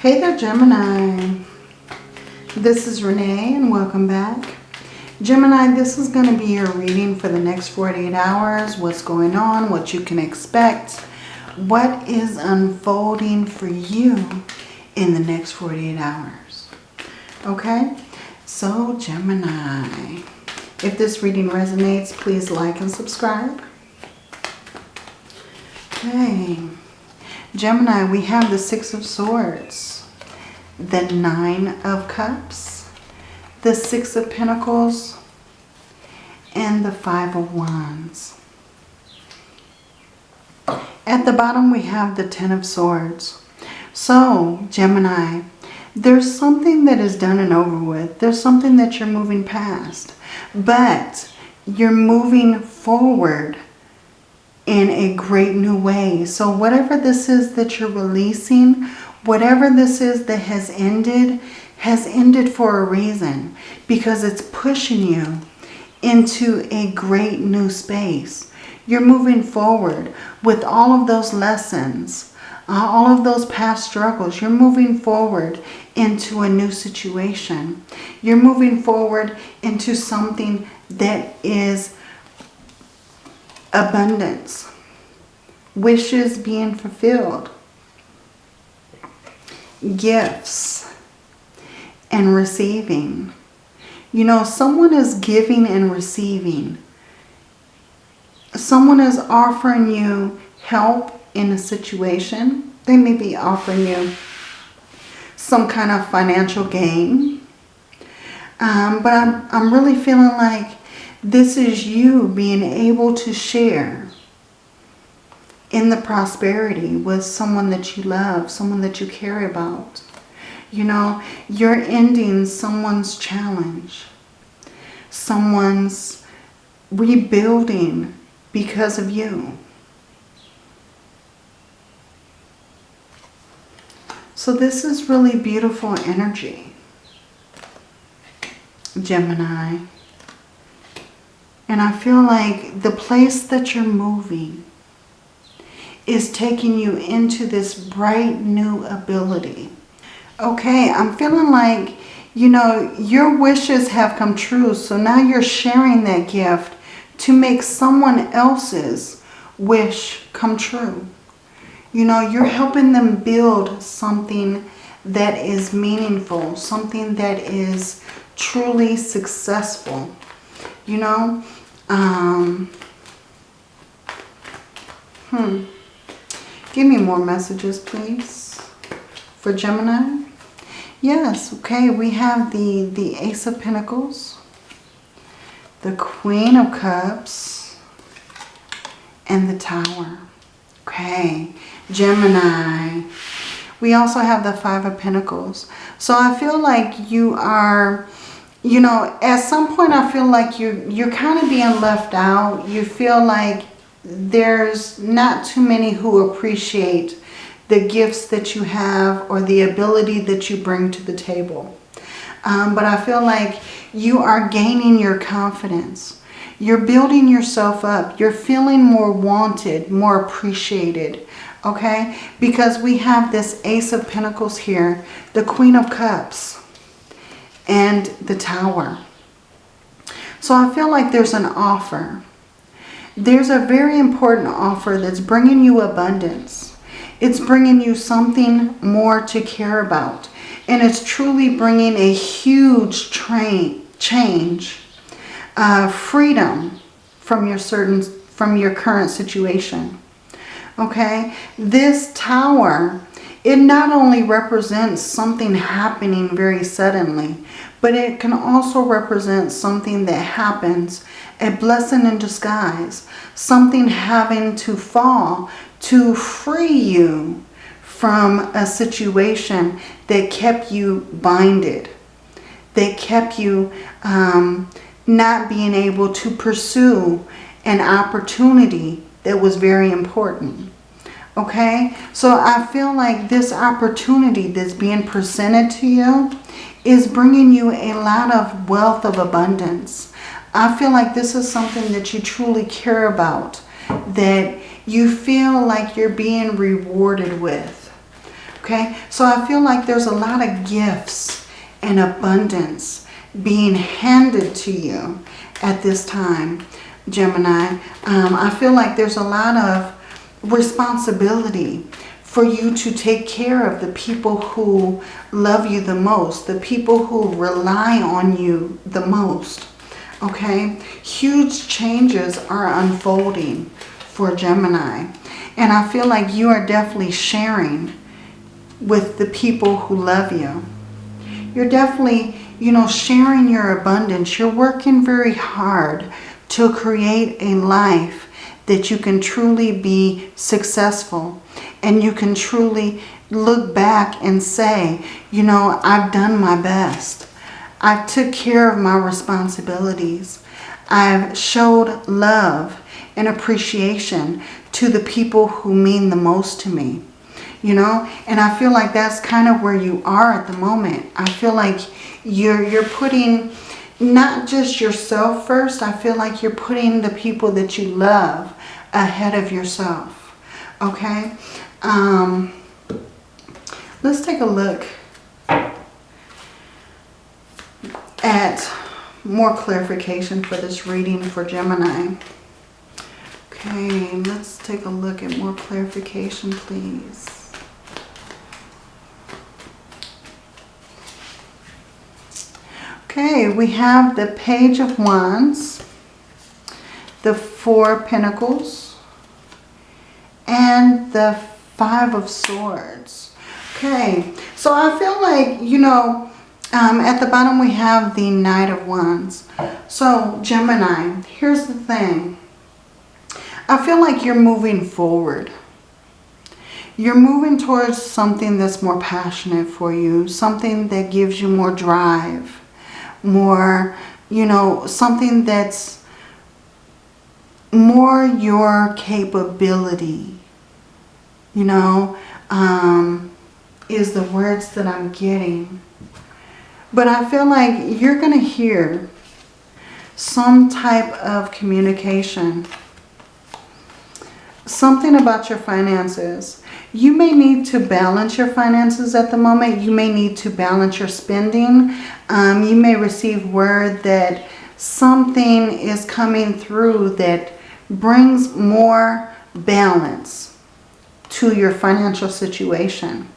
Hey there, Gemini. This is Renee and welcome back. Gemini, this is going to be your reading for the next 48 hours. What's going on, what you can expect, what is unfolding for you in the next 48 hours. Okay, so Gemini, if this reading resonates, please like and subscribe. Okay, Gemini, we have the Six of Swords, the Nine of Cups, the Six of Pentacles, and the Five of Wands. At the bottom we have the Ten of Swords. So, Gemini, there's something that is done and over with. There's something that you're moving past. But you're moving forward in a great new way. So whatever this is that you're releasing, whatever this is that has ended, has ended for a reason because it's pushing you into a great new space. You're moving forward with all of those lessons, uh, all of those past struggles. You're moving forward into a new situation. You're moving forward into something that is abundance, wishes being fulfilled, gifts, and receiving. You know, someone is giving and receiving. Someone is offering you help in a situation. They may be offering you some kind of financial gain. Um, but I'm, I'm really feeling like this is you being able to share in the prosperity with someone that you love, someone that you care about. You know, you're ending someone's challenge, someone's rebuilding because of you. So this is really beautiful energy, Gemini. And I feel like the place that you're moving is taking you into this bright new ability Okay, I'm feeling like, you know, your wishes have come true. So now you're sharing that gift to make someone else's wish come true. You know, you're helping them build something that is meaningful, something that is truly successful. You know, um, hmm. Give me more messages, please, for Gemini. Yes, okay, we have the, the Ace of Pentacles, the Queen of Cups, and the Tower. Okay, Gemini. We also have the Five of Pentacles. So I feel like you are, you know, at some point I feel like you're, you're kind of being left out. You feel like there's not too many who appreciate the gifts that you have or the ability that you bring to the table. Um, but I feel like you are gaining your confidence. You're building yourself up. You're feeling more wanted, more appreciated. Okay? Because we have this Ace of Pentacles here, the Queen of Cups, and the Tower. So I feel like there's an offer. There's a very important offer that's bringing you abundance. It's bringing you something more to care about. And it's truly bringing a huge train, change, uh, freedom from your certain from your current situation. Okay, this tower, it not only represents something happening very suddenly, but it can also represent something that happens, a blessing in disguise, something having to fall to free you from a situation that kept you binded, that kept you um, not being able to pursue an opportunity that was very important. Okay, so I feel like this opportunity that's being presented to you is bringing you a lot of wealth of abundance. I feel like this is something that you truly care about, that you feel like you're being rewarded with. Okay, so I feel like there's a lot of gifts and abundance being handed to you at this time, Gemini. Um, I feel like there's a lot of responsibility for you to take care of the people who love you the most, the people who rely on you the most. Okay, huge changes are unfolding for Gemini. And I feel like you are definitely sharing with the people who love you. You're definitely, you know, sharing your abundance. You're working very hard to create a life that you can truly be successful and you can truly look back and say, you know, I've done my best. I took care of my responsibilities. I've showed love and appreciation to the people who mean the most to me you know and I feel like that's kind of where you are at the moment I feel like you're you're putting not just yourself first I feel like you're putting the people that you love ahead of yourself okay um, let's take a look at more clarification for this reading for Gemini. Okay, let's take a look at more clarification, please. Okay, we have the Page of Wands, the Four Pentacles, and the Five of Swords. Okay, so I feel like, you know, um, at the bottom we have the Knight of Wands. So, Gemini, here's the thing. I feel like you're moving forward. You're moving towards something that's more passionate for you, something that gives you more drive more, you know, something that's more your capability, you know, um, is the words that I'm getting. But I feel like you're going to hear some type of communication. Something about your finances. You may need to balance your finances at the moment. You may need to balance your spending. Um, you may receive word that something is coming through that brings more balance to your financial situation.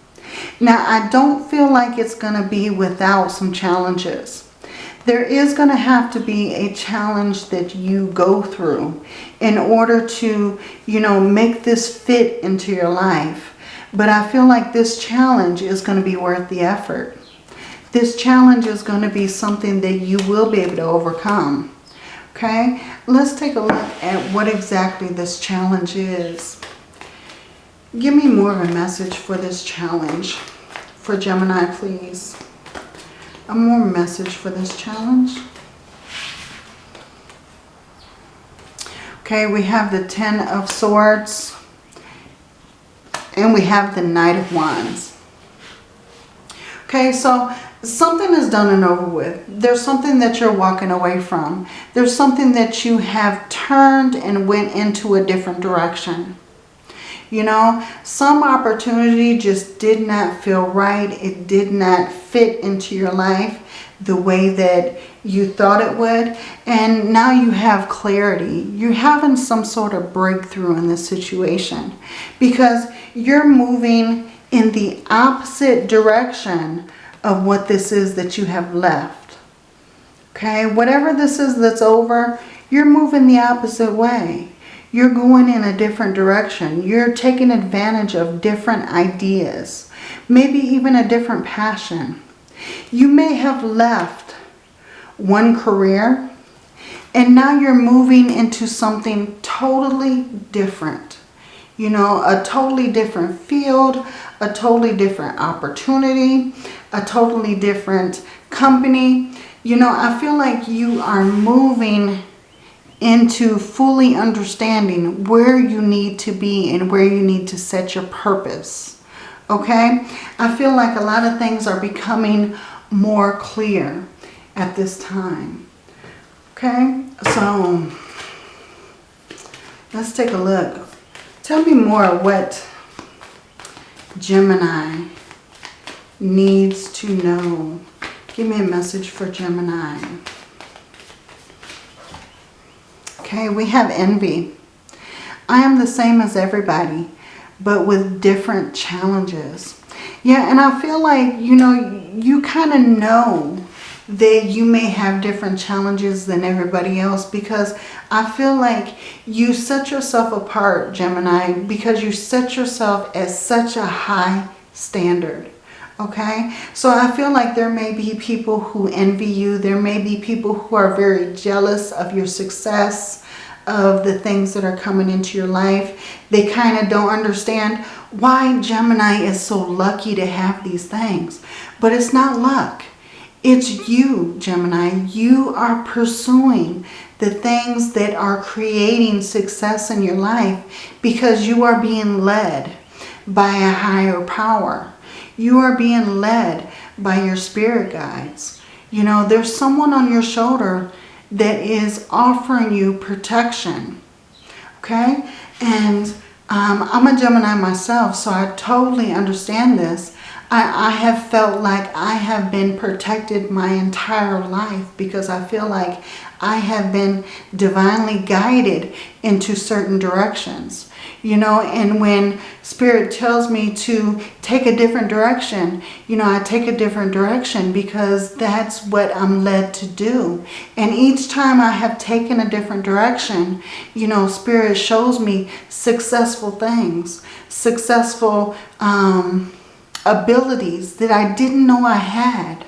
Now, I don't feel like it's going to be without some challenges. There is going to have to be a challenge that you go through in order to, you know, make this fit into your life. But I feel like this challenge is going to be worth the effort. This challenge is going to be something that you will be able to overcome. Okay, let's take a look at what exactly this challenge is. Give me more of a message for this challenge. For Gemini, please a more message for this challenge. Okay, we have the Ten of Swords. And we have the Knight of Wands. Okay, so something is done and over with. There's something that you're walking away from. There's something that you have turned and went into a different direction. You know, some opportunity just did not feel right. It did not fit into your life the way that you thought it would. And now you have clarity. You're having some sort of breakthrough in this situation because you're moving in the opposite direction of what this is that you have left. Okay, whatever this is that's over, you're moving the opposite way. You're going in a different direction. You're taking advantage of different ideas. Maybe even a different passion. You may have left one career and now you're moving into something totally different. You know, a totally different field, a totally different opportunity, a totally different company. You know, I feel like you are moving into fully understanding where you need to be and where you need to set your purpose. Okay? I feel like a lot of things are becoming more clear at this time. Okay? So, let's take a look. Tell me more what Gemini needs to know? Give me a message for Gemini. Okay, we have envy. I am the same as everybody, but with different challenges. Yeah, and I feel like, you know, you kind of know that you may have different challenges than everybody else because I feel like you set yourself apart, Gemini, because you set yourself as such a high standard. Okay, so I feel like there may be people who envy you. There may be people who are very jealous of your success, of the things that are coming into your life. They kind of don't understand why Gemini is so lucky to have these things. But it's not luck. It's you, Gemini. You are pursuing the things that are creating success in your life because you are being led by a higher power. You are being led by your spirit guides. You know, there's someone on your shoulder that is offering you protection. Okay? And um, I'm a Gemini myself, so I totally understand this. I, I have felt like I have been protected my entire life because I feel like I have been divinely guided into certain directions. You know, and when Spirit tells me to take a different direction, you know, I take a different direction because that's what I'm led to do. And each time I have taken a different direction, you know, Spirit shows me successful things, successful um, abilities that I didn't know I had.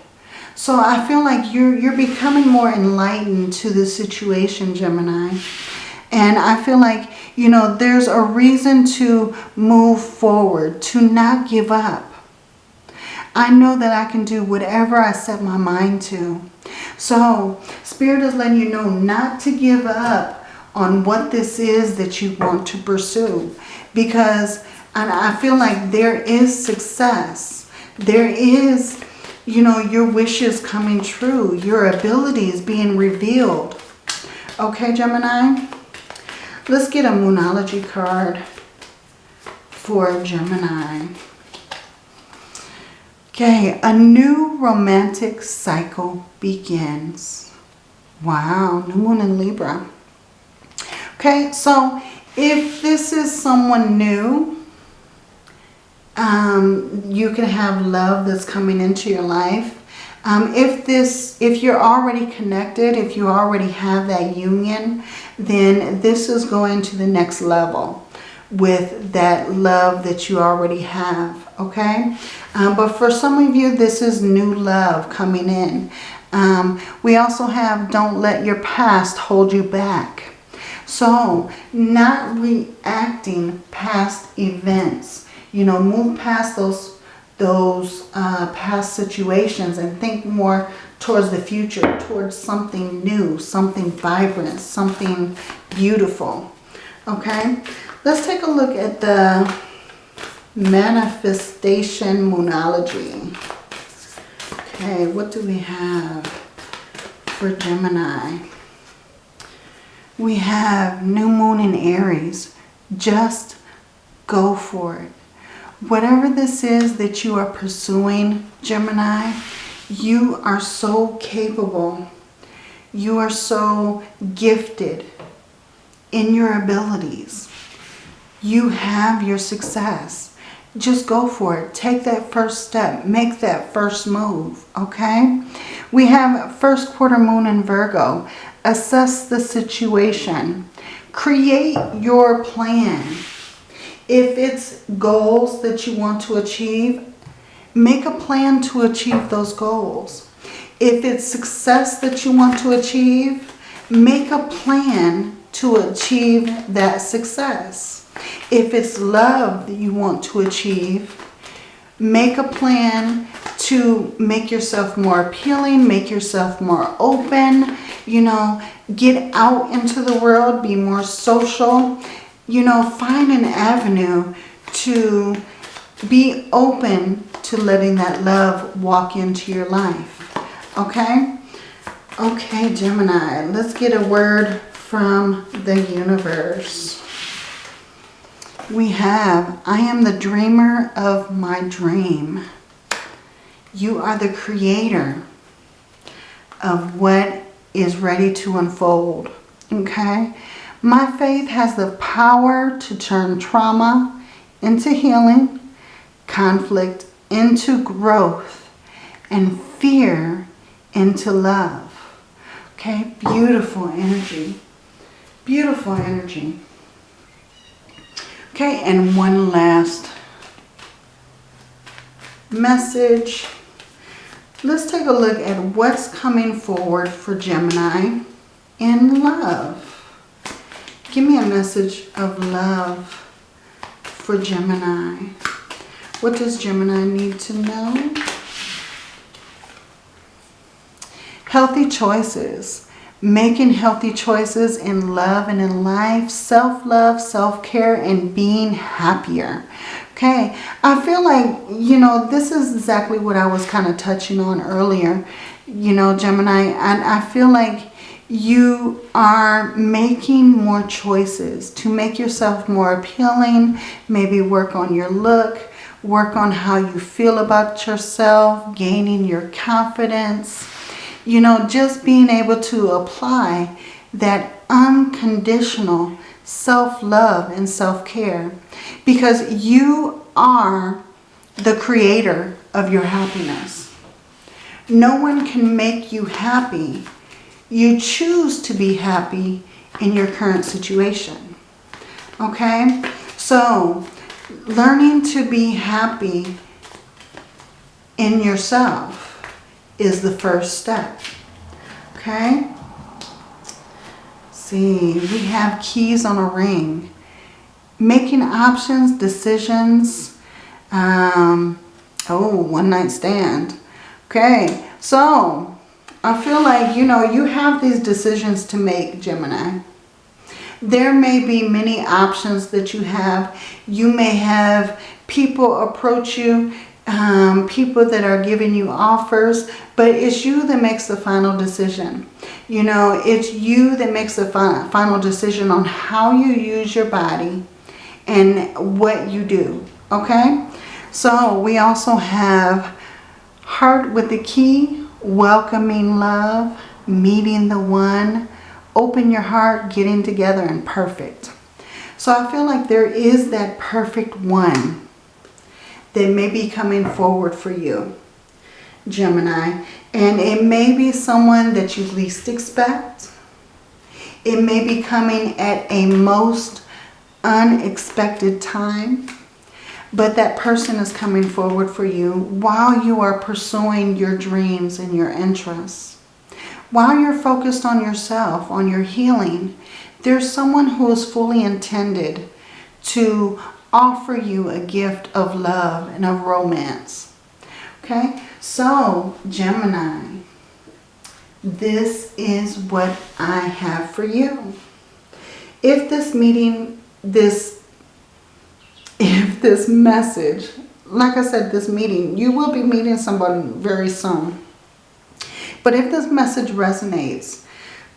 So I feel like you're, you're becoming more enlightened to the situation, Gemini. And I feel like, you know, there's a reason to move forward, to not give up. I know that I can do whatever I set my mind to. So Spirit is letting you know not to give up on what this is that you want to pursue. Because and I feel like there is success. There is, you know, your wishes coming true. Your abilities being revealed. Okay, Gemini? Let's get a Moonology card for Gemini. Okay, a new romantic cycle begins. Wow, new moon in Libra. Okay, so if this is someone new, um, you can have love that's coming into your life. Um, if this, if you're already connected, if you already have that union, then this is going to the next level with that love that you already have, okay? Um, but for some of you, this is new love coming in. Um, we also have don't let your past hold you back. So not reacting past events you know, move past those those uh, past situations and think more towards the future, towards something new, something vibrant, something beautiful. Okay, let's take a look at the manifestation moonology. Okay, what do we have for Gemini? We have new moon in Aries. Just go for it. Whatever this is that you are pursuing, Gemini, you are so capable. You are so gifted in your abilities. You have your success. Just go for it. Take that first step. Make that first move, okay? We have first quarter moon in Virgo. Assess the situation. Create your plan if it's goals that you want to achieve, make a plan to achieve those goals. If it's success that you want to achieve, make a plan to achieve that success. If it's love that you want to achieve, make a plan to make yourself more appealing, make yourself more open, you know, get out into the world, be more social, you know, find an avenue to be open to letting that love walk into your life. Okay? Okay, Gemini, let's get a word from the universe. We have, I am the dreamer of my dream. You are the creator of what is ready to unfold. Okay? My faith has the power to turn trauma into healing, conflict into growth, and fear into love. Okay? Beautiful energy. Beautiful energy. Okay, and one last message. Let's take a look at what's coming forward for Gemini in love. Give me a message of love for Gemini. What does Gemini need to know? Healthy choices. Making healthy choices in love and in life. Self-love, self-care, and being happier. Okay, I feel like, you know, this is exactly what I was kind of touching on earlier. You know, Gemini, and I feel like you are making more choices to make yourself more appealing. Maybe work on your look, work on how you feel about yourself, gaining your confidence. You know, just being able to apply that unconditional self-love and self-care because you are the creator of your happiness. No one can make you happy you choose to be happy in your current situation. Okay? So, learning to be happy in yourself is the first step. Okay? See, we have keys on a ring. Making options, decisions. Um, oh, one night stand. Okay, so I feel like, you know, you have these decisions to make, Gemini. There may be many options that you have. You may have people approach you, um, people that are giving you offers, but it's you that makes the final decision. You know, it's you that makes the final decision on how you use your body and what you do, okay? So we also have heart with the key, welcoming love, meeting the one, open your heart, getting together and perfect. So I feel like there is that perfect one that may be coming forward for you, Gemini. And it may be someone that you least expect. It may be coming at a most unexpected time. But that person is coming forward for you while you are pursuing your dreams and your interests. While you're focused on yourself, on your healing, there's someone who is fully intended to offer you a gift of love and of romance. Okay, so Gemini, this is what I have for you. If this meeting, this if this message, like I said, this meeting, you will be meeting someone very soon. But if this message resonates,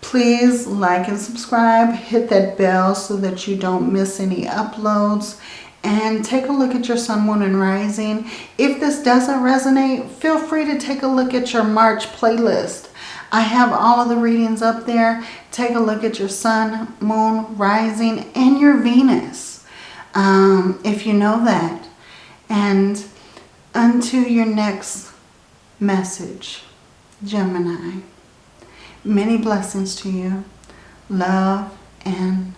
please like and subscribe. Hit that bell so that you don't miss any uploads. And take a look at your sun, moon, and rising. If this doesn't resonate, feel free to take a look at your March playlist. I have all of the readings up there. Take a look at your sun, moon, rising, and your Venus um, if you know that. And unto your next message, Gemini. Many blessings to you. Love and